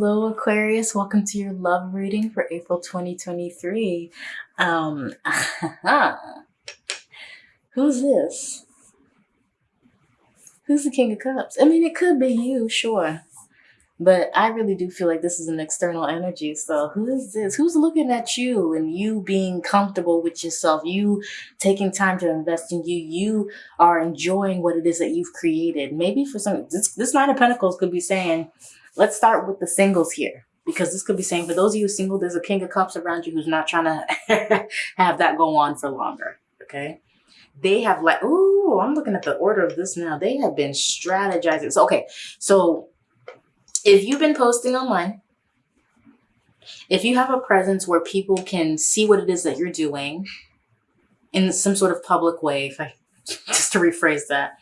Hello Aquarius, welcome to your love reading for April 2023. Um, who's this? Who's the King of Cups? I mean, it could be you, sure. But I really do feel like this is an external energy. So who is this? Who's looking at you and you being comfortable with yourself? You taking time to invest in you. You are enjoying what it is that you've created. Maybe for some, this, this Nine of Pentacles could be saying, let's start with the singles here. Because this could be saying, for those of you single, there's a King of Cups around you who's not trying to have that go on for longer. Okay they have like, oh, I'm looking at the order of this now. They have been strategizing. So, okay. So if you've been posting online, if you have a presence where people can see what it is that you're doing in some sort of public way, if I just to rephrase that,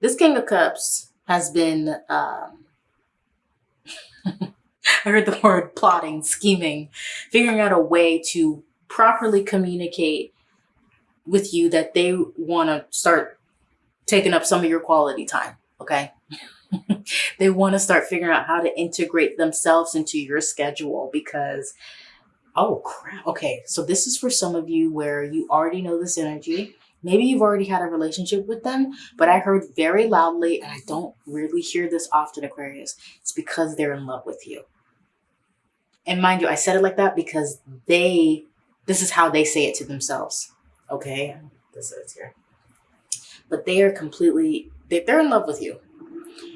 this King of Cups has been, um, I heard the word plotting, scheming, figuring out a way to properly communicate with you that they want to start taking up some of your quality time. Okay. they want to start figuring out how to integrate themselves into your schedule because, oh crap. Okay. So this is for some of you where you already know this energy. Maybe you've already had a relationship with them, but I heard very loudly, and I don't really hear this often, Aquarius. It's because they're in love with you. And mind you, I said it like that because they, this is how they say it to themselves. Okay. This is here. But they are completely, they're in love with you.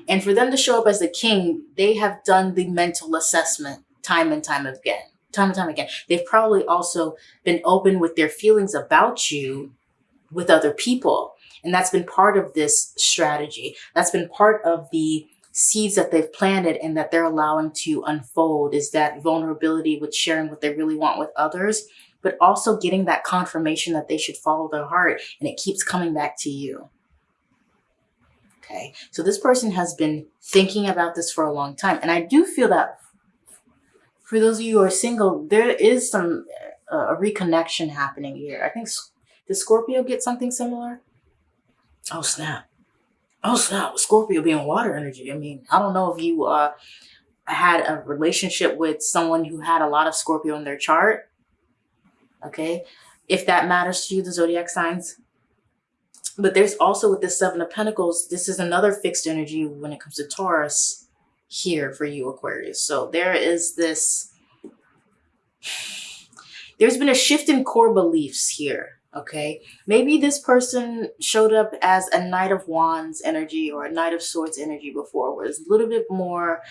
And for them to show up as the king, they have done the mental assessment time and time again, time and time again. They've probably also been open with their feelings about you with other people. And that's been part of this strategy. That's been part of the seeds that they've planted and that they're allowing to unfold is that vulnerability with sharing what they really want with others, but also getting that confirmation that they should follow their heart and it keeps coming back to you. Okay, so this person has been thinking about this for a long time. And I do feel that for those of you who are single, there is some uh, a reconnection happening here. I think, does Scorpio get something similar? Oh, snap. Oh, snap. Scorpio being water energy. I mean, I don't know if you uh, had a relationship with someone who had a lot of Scorpio in their chart. Okay. If that matters to you, the zodiac signs, but there's also with the Seven of Pentacles, this is another fixed energy when it comes to Taurus here for you, Aquarius. So there is this, there's been a shift in core beliefs here. Okay, maybe this person showed up as a Knight of Wands energy or a Knight of Swords energy before, where it's a little bit more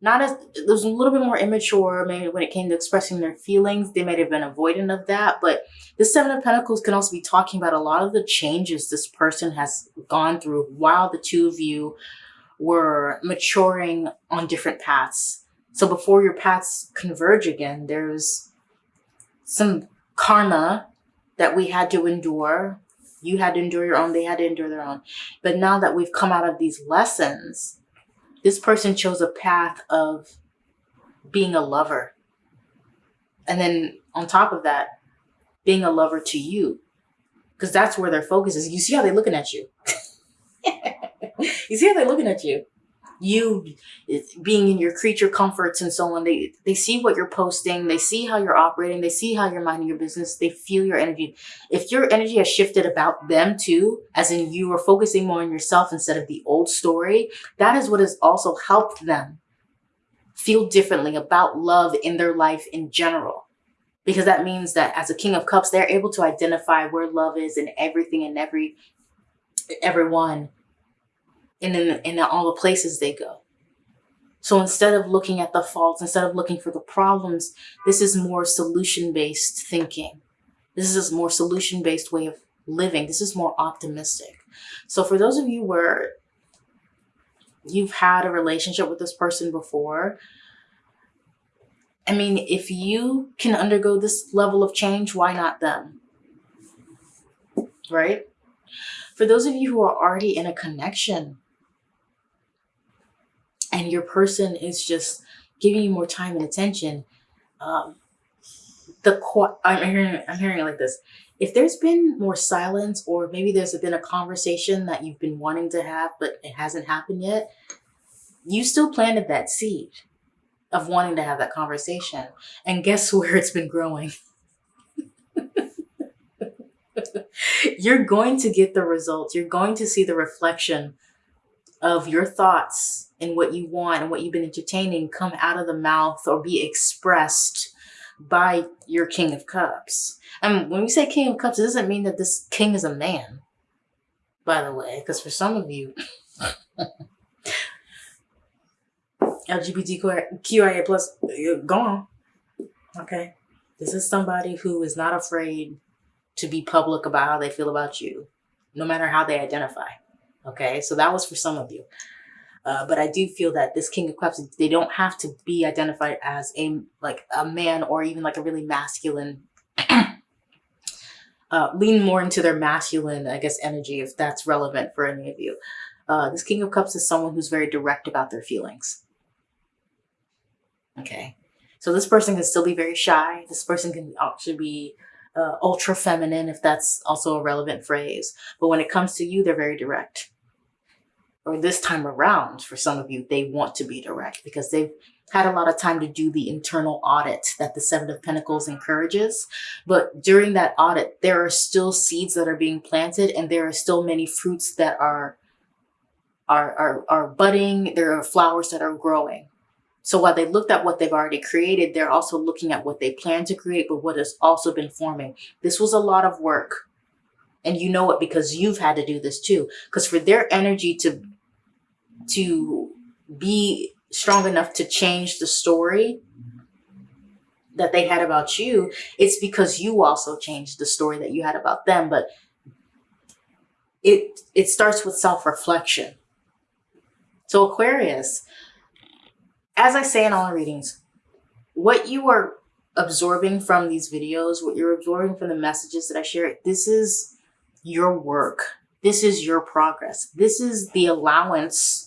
not as was a little bit more immature maybe when it came to expressing their feelings they might have been avoidant of that but the seven of pentacles can also be talking about a lot of the changes this person has gone through while the two of you were maturing on different paths. So before your paths converge again there's some karma that we had to endure. You had to endure your own they had to endure their own. But now that we've come out of these lessons this person chose a path of being a lover. And then on top of that, being a lover to you. Because that's where their focus is. You see how they're looking at you. you see how they're looking at you you being in your creature comforts and so on. They, they see what you're posting. They see how you're operating. They see how you're minding your business. They feel your energy. If your energy has shifted about them too, as in you are focusing more on yourself instead of the old story, that is what has also helped them feel differently about love in their life in general. Because that means that as a king of cups, they're able to identify where love is in everything and every everyone and in, in all the places they go. So instead of looking at the faults, instead of looking for the problems, this is more solution-based thinking. This is a more solution-based way of living. This is more optimistic. So for those of you where you've had a relationship with this person before, I mean, if you can undergo this level of change, why not them? Right? For those of you who are already in a connection and your person is just giving you more time and attention, um, the I'm hearing I'm hearing it like this. If there's been more silence, or maybe there's been a conversation that you've been wanting to have, but it hasn't happened yet, you still planted that seed. of wanting to have that conversation. And guess where it's been growing? You're going to get the results. You're going to see the reflection of your thoughts and what you want and what you've been entertaining come out of the mouth or be expressed by your King of Cups. And when we say King of Cups, it doesn't mean that this king is a man, by the way, because for some of you, LGBTQIA plus, go on. Okay. This is somebody who is not afraid to be public about how they feel about you, no matter how they identify. Okay. So that was for some of you. Uh, but I do feel that this King of Cups, they don't have to be identified as a like a man or even like a really masculine. uh, lean more into their masculine, I guess, energy if that's relevant for any of you. Uh, this King of Cups is someone who's very direct about their feelings. Okay, so this person can still be very shy. This person can actually be uh, ultra feminine, if that's also a relevant phrase. But when it comes to you, they're very direct or this time around, for some of you, they want to be direct because they've had a lot of time to do the internal audit that the Seven of Pentacles encourages. But during that audit, there are still seeds that are being planted and there are still many fruits that are, are, are, are budding. There are flowers that are growing. So while they looked at what they've already created, they're also looking at what they plan to create, but what has also been forming. This was a lot of work. And you know it because you've had to do this too. Because for their energy to to be strong enough to change the story that they had about you, it's because you also changed the story that you had about them. But it it starts with self-reflection. So Aquarius, as I say in all readings, what you are absorbing from these videos, what you're absorbing from the messages that I share, this is your work. This is your progress. This is the allowance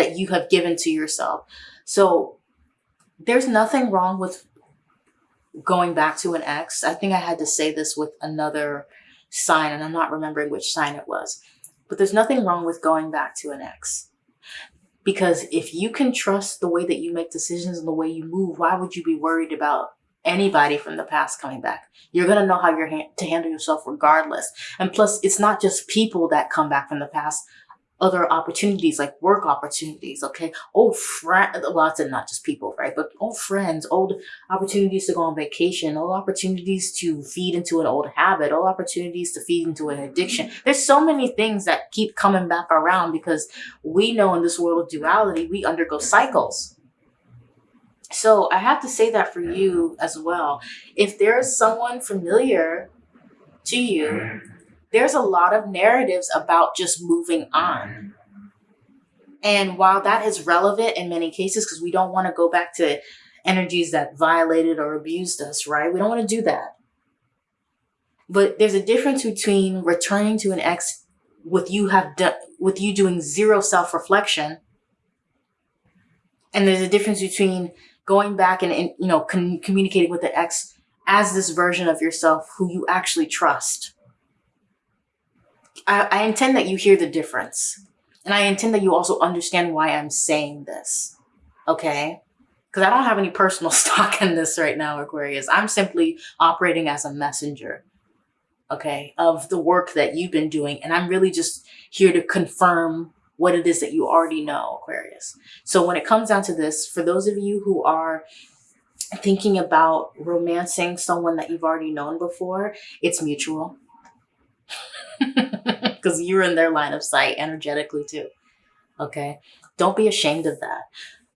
that you have given to yourself. So there's nothing wrong with going back to an ex. I think I had to say this with another sign and I'm not remembering which sign it was, but there's nothing wrong with going back to an ex. Because if you can trust the way that you make decisions and the way you move, why would you be worried about anybody from the past coming back? You're going to know how you're ha to handle yourself regardless. And plus, it's not just people that come back from the past other opportunities like work opportunities, okay? Old friend, well, it's not just people, right? But old friends, old opportunities to go on vacation, old opportunities to feed into an old habit, old opportunities to feed into an addiction. There's so many things that keep coming back around because we know in this world of duality, we undergo cycles. So I have to say that for you as well. If there's someone familiar to you there's a lot of narratives about just moving on. And while that is relevant in many cases, because we don't want to go back to energies that violated or abused us, right? We don't want to do that. But there's a difference between returning to an ex with you have done with you doing zero self-reflection. And there's a difference between going back and, and you know, communicating with the ex as this version of yourself who you actually trust. I, I intend that you hear the difference. And I intend that you also understand why I'm saying this. Okay? Because I don't have any personal stock in this right now, Aquarius. I'm simply operating as a messenger, okay, of the work that you've been doing. And I'm really just here to confirm what it is that you already know, Aquarius. So when it comes down to this, for those of you who are thinking about romancing someone that you've already known before, it's mutual because you're in their line of sight energetically too. Okay. Don't be ashamed of that.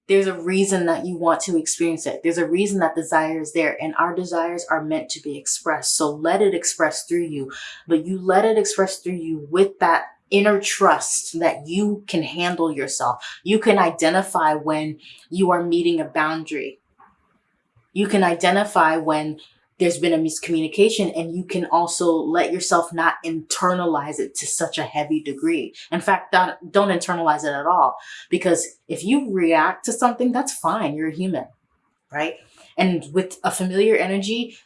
There's a reason that you want to experience it. There's a reason that desire is there and our desires are meant to be expressed. So let it express through you, but you let it express through you with that inner trust that you can handle yourself. You can identify when you are meeting a boundary. You can identify when there's been a miscommunication and you can also let yourself not internalize it to such a heavy degree. In fact, don't, don't internalize it at all because if you react to something, that's fine. You're a human, right? And with a familiar energy,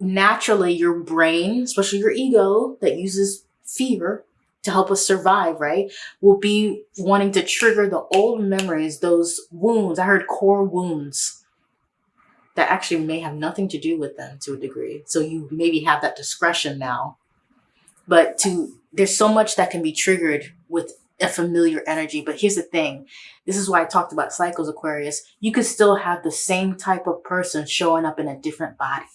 naturally your brain, especially your ego that uses fear to help us survive, right? Will be wanting to trigger the old memories, those wounds. I heard core wounds that actually may have nothing to do with them to a degree. So you maybe have that discretion now. But to there's so much that can be triggered with a familiar energy. But here's the thing. This is why I talked about cycles, Aquarius. You could still have the same type of person showing up in a different body.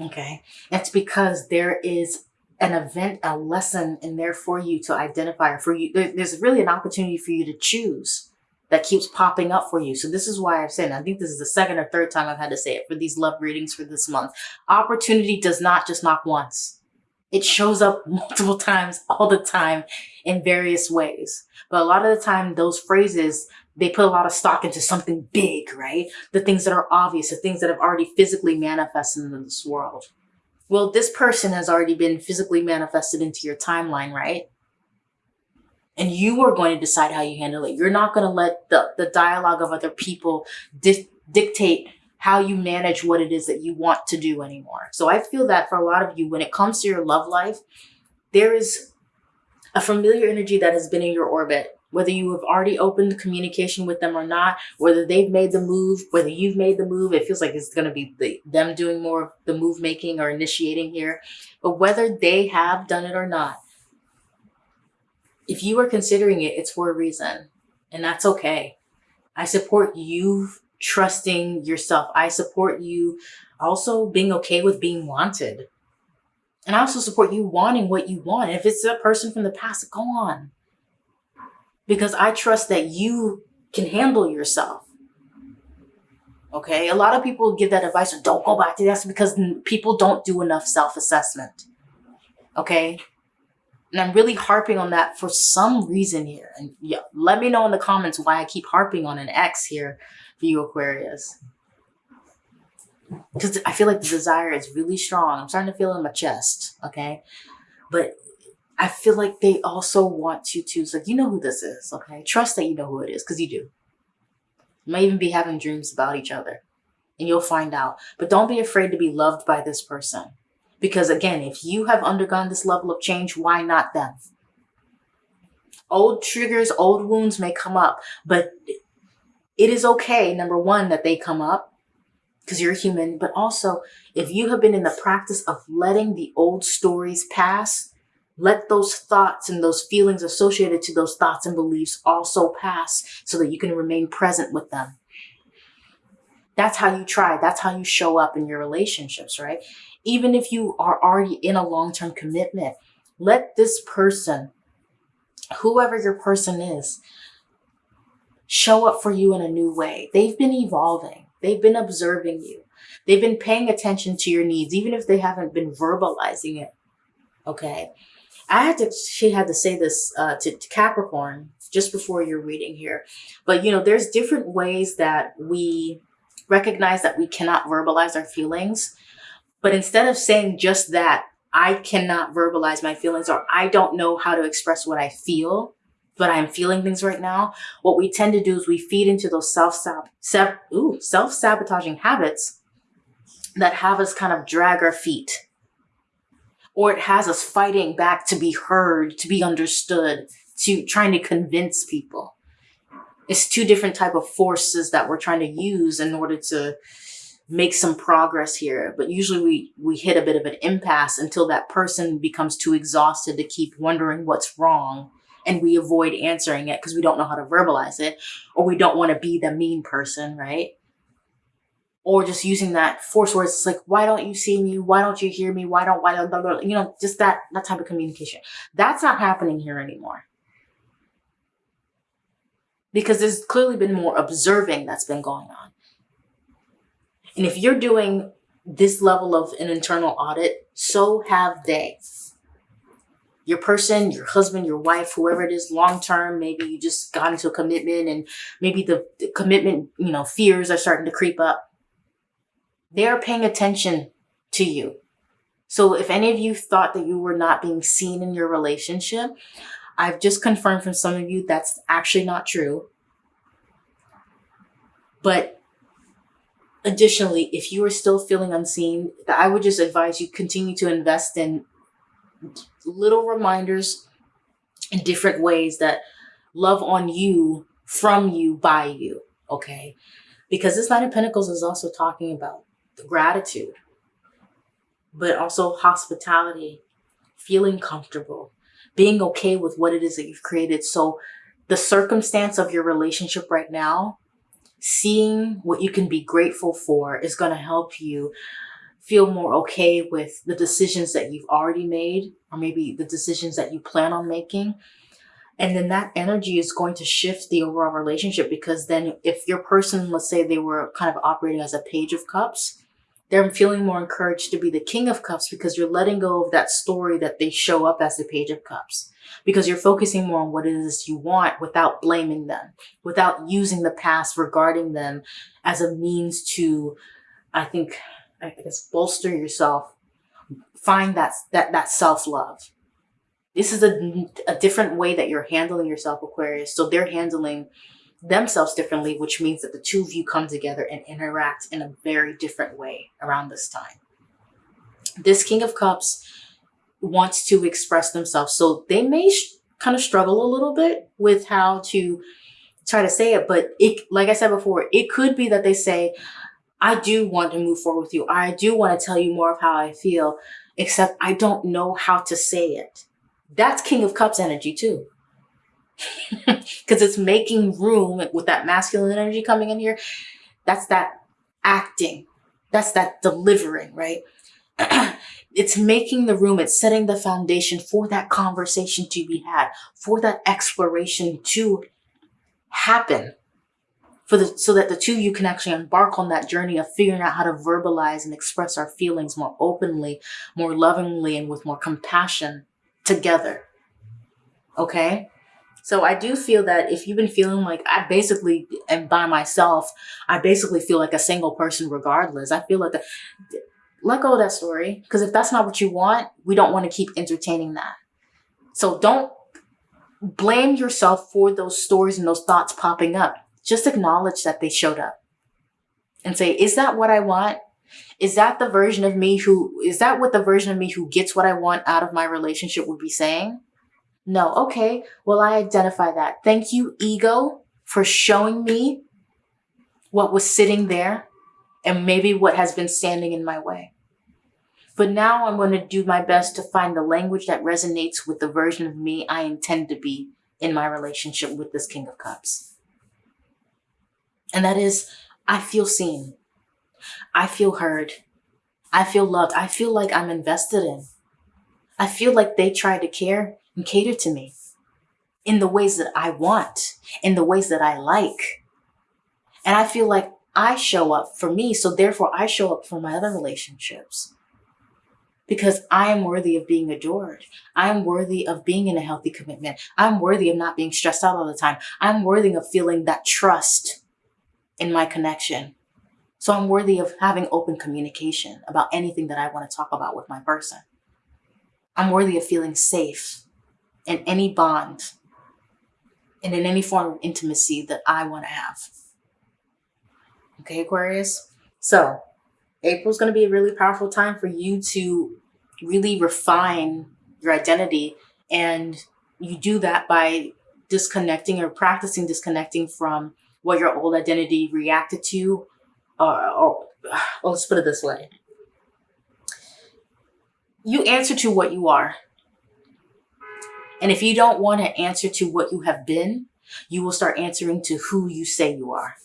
Okay. That's because there is an event, a lesson in there for you to identify for you. There's really an opportunity for you to choose that keeps popping up for you. So this is why I've said, I think this is the second or third time I've had to say it for these love readings for this month. Opportunity does not just knock once. It shows up multiple times all the time in various ways. But a lot of the time, those phrases, they put a lot of stock into something big, right? The things that are obvious, the things that have already physically manifested in this world. Well, this person has already been physically manifested into your timeline, right? And you are going to decide how you handle it. You're not going to let the, the dialogue of other people di- dictate how you manage what it is that you want to do anymore. So I feel that for a lot of you, when it comes to your love life, there is a familiar energy that has been in your orbit, whether you have already opened communication with them or not, whether they've made the move, whether you've made the move, it feels like it's going to be the, them doing more of the move making or initiating here. But whether they have done it or not, if you are considering it, it's for a reason, and that's okay. I support you trusting yourself. I support you also being okay with being wanted. And I also support you wanting what you want. If it's a person from the past, go on. Because I trust that you can handle yourself. Okay. A lot of people give that advice, don't go back to that because people don't do enough self assessment. Okay. And I'm really harping on that for some reason here. And yeah, let me know in the comments why I keep harping on an ex here for you Aquarius. Because I feel like the desire is really strong. I'm starting to feel in my chest, okay? But I feel like they also want you to, it's like, you know who this is, okay? Trust that you know who it is, because you do. You might even be having dreams about each other. And you'll find out. But don't be afraid to be loved by this person. Because again, if you have undergone this level of change, why not them? Old triggers, old wounds may come up, but it is okay, number one, that they come up because you're human, but also if you have been in the practice of letting the old stories pass, let those thoughts and those feelings associated to those thoughts and beliefs also pass so that you can remain present with them. That's how you try. That's how you show up in your relationships, right? Even if you are already in a long-term commitment, let this person, whoever your person is, show up for you in a new way. They've been evolving. They've been observing you. They've been paying attention to your needs, even if they haven't been verbalizing it. Okay. I had to, she had to say this uh, to, to Capricorn just before your reading here. But, you know, there's different ways that we recognize that we cannot verbalize our feelings. But instead of saying just that, I cannot verbalize my feelings or I don't know how to express what I feel, but I'm feeling things right now. What we tend to do is we feed into those self sab ooh, self sabotaging habits that have us kind of drag our feet, or it has us fighting back to be heard, to be understood, to trying to convince people. It's two different type of forces that we're trying to use in order to make some progress here. But usually we, we hit a bit of an impasse until that person becomes too exhausted to keep wondering what's wrong. And we avoid answering it because we don't know how to verbalize it or we don't want to be the mean person, right? Or just using that force words, it's like, why don't you see me? Why don't you hear me? Why don't, why don't, blah, blah, you know, just that, that type of communication. That's not happening here anymore because there's clearly been more observing that's been going on. And if you're doing this level of an internal audit, so have they. Your person, your husband, your wife, whoever it is, long term, maybe you just got into a commitment and maybe the, the commitment, you know, fears are starting to creep up. They are paying attention to you. So if any of you thought that you were not being seen in your relationship, I've just confirmed from some of you that's actually not true. But Additionally, if you are still feeling unseen, I would just advise you continue to invest in little reminders in different ways that love on you, from you, by you. Okay. Because this Knight of Pentacles is also talking about gratitude, but also hospitality, feeling comfortable, being okay with what it is that you've created. So the circumstance of your relationship right now, seeing what you can be grateful for is going to help you feel more okay with the decisions that you've already made or maybe the decisions that you plan on making. And then that energy is going to shift the overall relationship because then if your person let's say they were kind of operating as a page of cups they're feeling more encouraged to be the king of cups because you're letting go of that story that they show up as the page of cups because you're focusing more on what it is you want without blaming them without using the past regarding them as a means to i think i guess bolster yourself find that that that self-love this is a, a different way that you're handling yourself aquarius so they're handling themselves differently, which means that the two of you come together and interact in a very different way around this time. This King of Cups wants to express themselves. So they may kind of struggle a little bit with how to try to say it. But it, like I said before, it could be that they say, I do want to move forward with you. I do want to tell you more of how I feel, except I don't know how to say it. That's King of Cups energy too because it's making room with that masculine energy coming in here. That's that acting. That's that delivering, right? it's making the room, it's setting the foundation for that conversation to be had, for that exploration to happen. For the, so that the two of you can actually embark on that journey of figuring out how to verbalize and express our feelings more openly, more lovingly, and with more compassion together. Okay? So I do feel that if you've been feeling like I basically am by myself, I basically feel like a single person regardless. I feel like the, let go of that story. Because if that's not what you want, we don't want to keep entertaining that. So don't blame yourself for those stories and those thoughts popping up. Just acknowledge that they showed up and say, is that what I want? Is that the version of me who, is that what the version of me who gets what I want out of my relationship would be saying? No. Okay. Well, I identify that. Thank you, ego, for showing me what was sitting there and maybe what has been standing in my way. But now I'm going to do my best to find the language that resonates with the version of me I intend to be in my relationship with this King of Cups. And that is, I feel seen. I feel heard. I feel loved. I feel like I'm invested in. I feel like they try to care and cater to me in the ways that I want, in the ways that I like. And I feel like I show up for me, so therefore I show up for my other relationships. Because I am worthy of being adored. I'm worthy of being in a healthy commitment. I'm worthy of not being stressed out all the time. I'm worthy of feeling that trust in my connection. So I'm worthy of having open communication about anything that I want to talk about with my person. I'm worthy of feeling safe in any bond and in any form of intimacy that I want to have. Okay, Aquarius? So, April's going to be a really powerful time for you to really refine your identity. And you do that by disconnecting or practicing disconnecting from what your old identity reacted to. Or, or well, let's put it this way you answer to what you are. And if you don't want to answer to what you have been, you will start answering to who you say you are.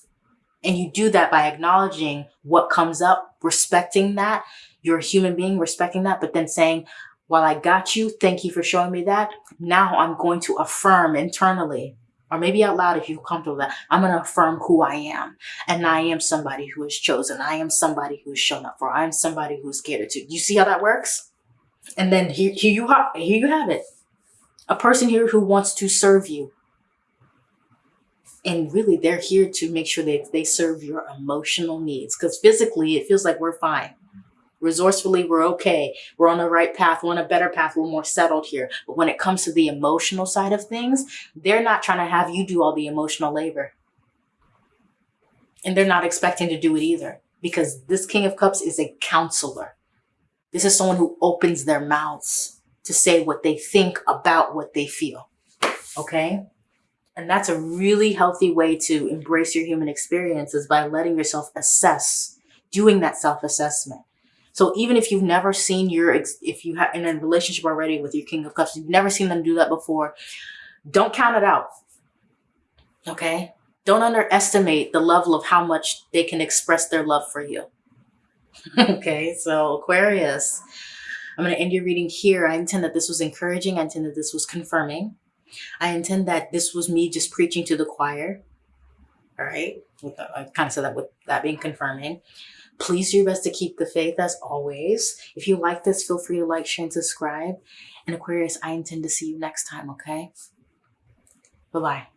And you do that by acknowledging what comes up, respecting that. You're a human being, respecting that, but then saying, while I got you, thank you for showing me that. Now I'm going to affirm internally, or maybe out loud if you're comfortable with that. I'm going to affirm who I am. And I am somebody who is chosen. I am somebody who is shown up for. I am somebody who's catered to. You see how that works? And then here, here you have, here you have it a person here who wants to serve you. And really, they're here to make sure that they serve your emotional needs. Because physically, it feels like we're fine. Resourcefully, we're okay. We're on the right path. We're on a better path. We're more settled here. But when it comes to the emotional side of things, they're not trying to have you do all the emotional labor. And they're not expecting to do it either. Because this King of Cups is a counselor. This is someone who opens their mouths to say what they think about what they feel. Okay? And that's a really healthy way to embrace your human experiences by letting yourself assess, doing that self assessment. So even if you've never seen your, if you have in a relationship already with your King of Cups, you've never seen them do that before, don't count it out. Okay? Don't underestimate the level of how much they can express their love for you. okay, so Aquarius, I'm going to end your reading here. I intend that this was encouraging. I intend that this was confirming. I intend that this was me just preaching to the choir. All right. I kind of said that with that being confirming. Please do your best to keep the faith as always. If you like this, feel free to like, share, and subscribe. And Aquarius, I intend to see you next time, okay? Bye-bye.